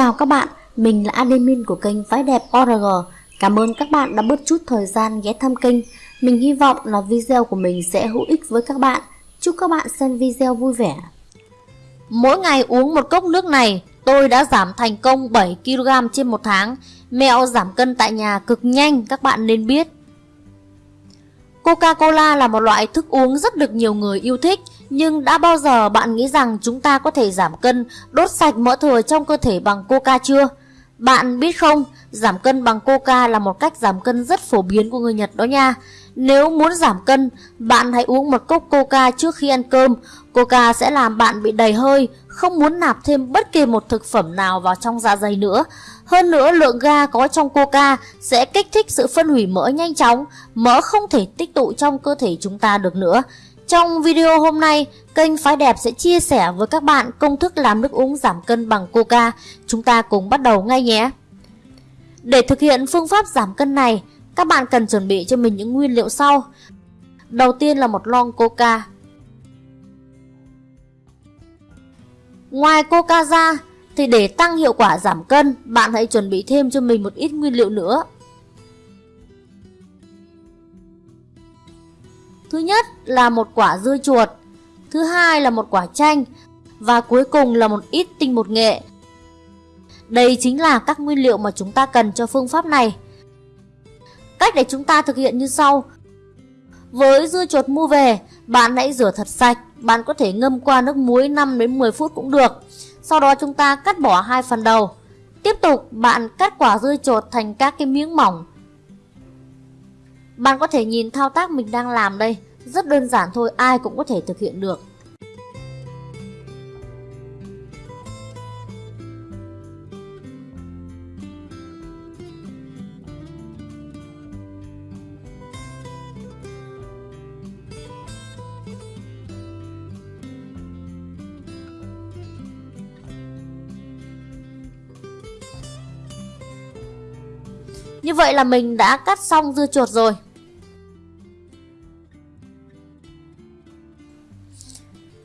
chào các bạn, mình là admin của kênh Phái Đẹp ORG. Cảm ơn các bạn đã bớt chút thời gian ghé thăm kênh. Mình hy vọng là video của mình sẽ hữu ích với các bạn. Chúc các bạn xem video vui vẻ. Mỗi ngày uống một cốc nước này, tôi đã giảm thành công 7kg trên một tháng. Mẹo giảm cân tại nhà cực nhanh các bạn nên biết. Coca-Cola là một loại thức uống rất được nhiều người yêu thích nhưng đã bao giờ bạn nghĩ rằng chúng ta có thể giảm cân, đốt sạch mỡ thừa trong cơ thể bằng coca chưa? Bạn biết không, giảm cân bằng coca là một cách giảm cân rất phổ biến của người Nhật đó nha. Nếu muốn giảm cân, bạn hãy uống một cốc coca trước khi ăn cơm. Coca sẽ làm bạn bị đầy hơi, không muốn nạp thêm bất kỳ một thực phẩm nào vào trong dạ dày nữa. Hơn nữa lượng ga có trong coca sẽ kích thích sự phân hủy mỡ nhanh chóng, mỡ không thể tích tụ trong cơ thể chúng ta được nữa. Trong video hôm nay, kênh Phái Đẹp sẽ chia sẻ với các bạn công thức làm nước uống giảm cân bằng coca. Chúng ta cùng bắt đầu ngay nhé! Để thực hiện phương pháp giảm cân này, các bạn cần chuẩn bị cho mình những nguyên liệu sau. Đầu tiên là một lon coca. Ngoài coca ra, thì để tăng hiệu quả giảm cân, bạn hãy chuẩn bị thêm cho mình một ít nguyên liệu nữa. Thứ nhất là một quả dưa chuột, thứ hai là một quả chanh và cuối cùng là một ít tinh bột nghệ. Đây chính là các nguyên liệu mà chúng ta cần cho phương pháp này. Cách để chúng ta thực hiện như sau. Với dưa chuột mua về, bạn hãy rửa thật sạch, bạn có thể ngâm qua nước muối 5 đến 10 phút cũng được. Sau đó chúng ta cắt bỏ hai phần đầu. Tiếp tục bạn cắt quả dưa chuột thành các cái miếng mỏng bạn có thể nhìn thao tác mình đang làm đây, rất đơn giản thôi, ai cũng có thể thực hiện được. Như vậy là mình đã cắt xong dưa chuột rồi.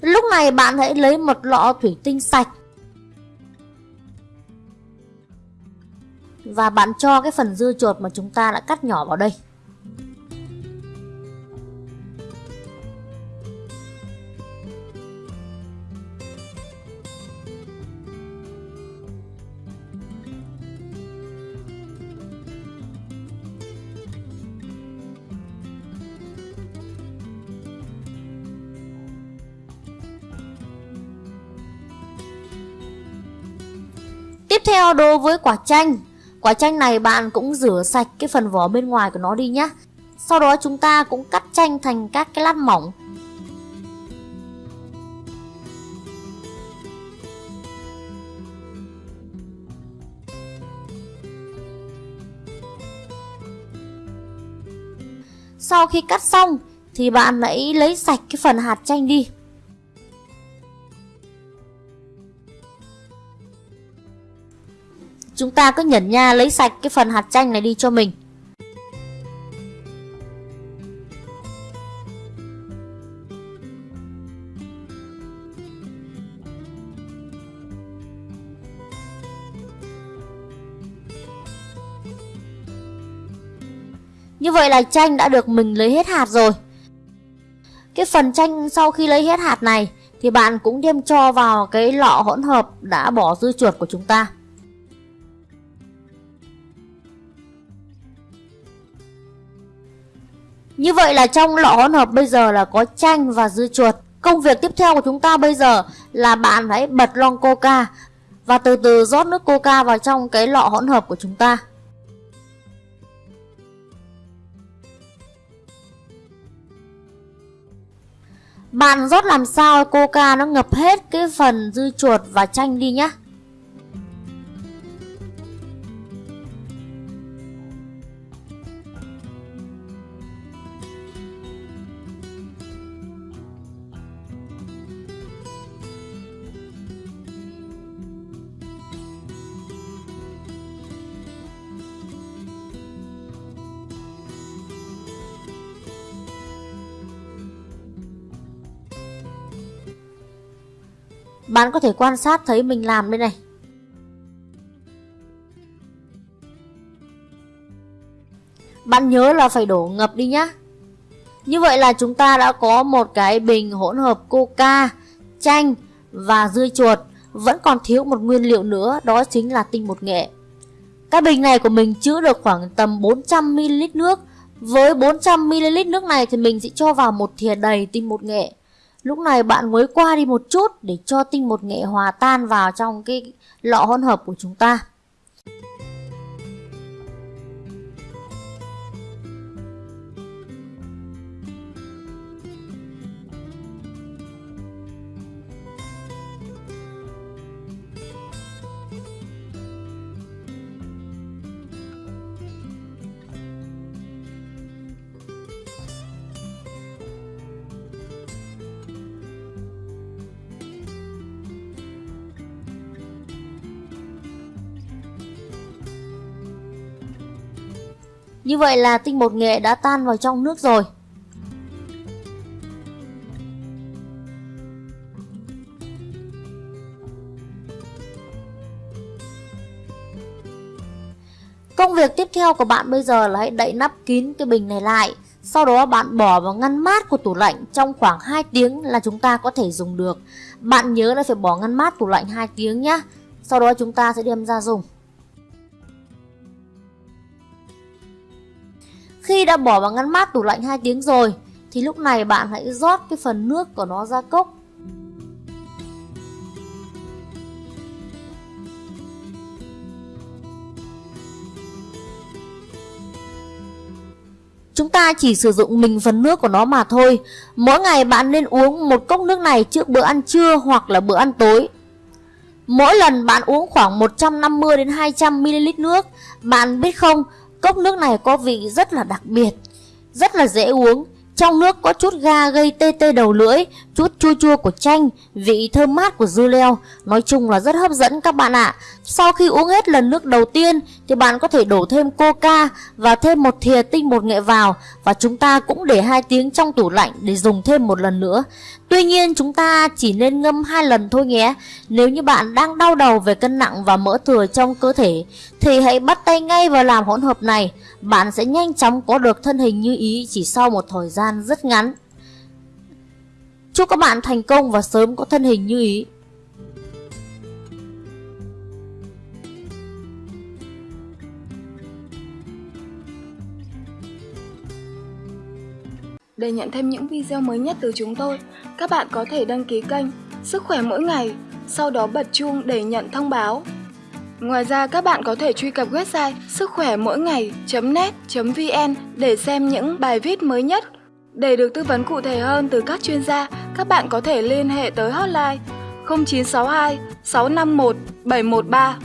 Lúc này bạn hãy lấy một lọ thủy tinh sạch. Và bạn cho cái phần dưa chuột mà chúng ta đã cắt nhỏ vào đây. Tiếp theo đối với quả chanh. Quả chanh này bạn cũng rửa sạch cái phần vỏ bên ngoài của nó đi nhé Sau đó chúng ta cũng cắt chanh thành các cái lát mỏng. Sau khi cắt xong thì bạn hãy lấy sạch cái phần hạt chanh đi. Chúng ta cứ nhẩn nha lấy sạch cái phần hạt chanh này đi cho mình. Như vậy là chanh đã được mình lấy hết hạt rồi. Cái phần chanh sau khi lấy hết hạt này Thì bạn cũng đem cho vào cái lọ hỗn hợp đã bỏ dư chuột của chúng ta. Như vậy là trong lọ hỗn hợp bây giờ là có chanh và dưa chuột. Công việc tiếp theo của chúng ta bây giờ là bạn hãy bật lon coca và từ từ rót nước coca vào trong cái lọ hỗn hợp của chúng ta. Bạn rót làm sao coca nó ngập hết cái phần dư chuột và chanh đi nhé. Bạn có thể quan sát thấy mình làm đây này. Bạn nhớ là phải đổ ngập đi nhá. Như vậy là chúng ta đã có một cái bình hỗn hợp coca, chanh và dưa chuột. Vẫn còn thiếu một nguyên liệu nữa đó chính là tinh bột nghệ. Cái bình này của mình chứa được khoảng tầm 400ml nước. Với 400ml nước này thì mình sẽ cho vào một thìa đầy tinh bột nghệ. Lúc này bạn mới qua đi một chút để cho tinh bột nghệ hòa tan vào trong cái lọ hỗn hợp của chúng ta. Như vậy là tinh bột nghệ đã tan vào trong nước rồi. Công việc tiếp theo của bạn bây giờ là hãy đậy nắp kín cái bình này lại. Sau đó bạn bỏ vào ngăn mát của tủ lạnh trong khoảng 2 tiếng là chúng ta có thể dùng được. Bạn nhớ là phải bỏ ngăn mát tủ lạnh 2 tiếng nhé. Sau đó chúng ta sẽ đem ra dùng. Khi đã bỏ vào ngăn mát tủ lạnh 2 tiếng rồi thì lúc này bạn hãy rót cái phần nước của nó ra cốc. Chúng ta chỉ sử dụng mình phần nước của nó mà thôi. Mỗi ngày bạn nên uống một cốc nước này trước bữa ăn trưa hoặc là bữa ăn tối. Mỗi lần bạn uống khoảng 150 đến 200 ml nước, bạn biết không, Cốc nước này có vị rất là đặc biệt, rất là dễ uống. Trong nước có chút ga gây tê tê đầu lưỡi, chút chua chua của chanh, vị thơm mát của dưa leo. Nói chung là rất hấp dẫn các bạn ạ. Sau khi uống hết lần nước đầu tiên thì bạn có thể đổ thêm coca và thêm một thìa tinh bột nghệ vào và chúng ta cũng để hai tiếng trong tủ lạnh để dùng thêm một lần nữa. Tuy nhiên chúng ta chỉ nên ngâm hai lần thôi nhé. Nếu như bạn đang đau đầu về cân nặng và mỡ thừa trong cơ thể thì hãy bắt bắt tay ngay vào làm hỗn hợp này. Bạn sẽ nhanh chóng có được thân hình như ý chỉ sau một thời gian rất ngắn. Chúc các bạn thành công và sớm có thân hình như ý. Để nhận thêm những video mới nhất từ chúng tôi, các bạn có thể đăng ký kênh Sức khỏe mỗi ngày, sau đó bật chuông để nhận thông báo. Ngoài ra các bạn có thể truy cập website sức khỏe mỗi ngày.net.vn để xem những bài viết mới nhất. Để được tư vấn cụ thể hơn từ các chuyên gia, các bạn có thể liên hệ tới hotline 0962 651 713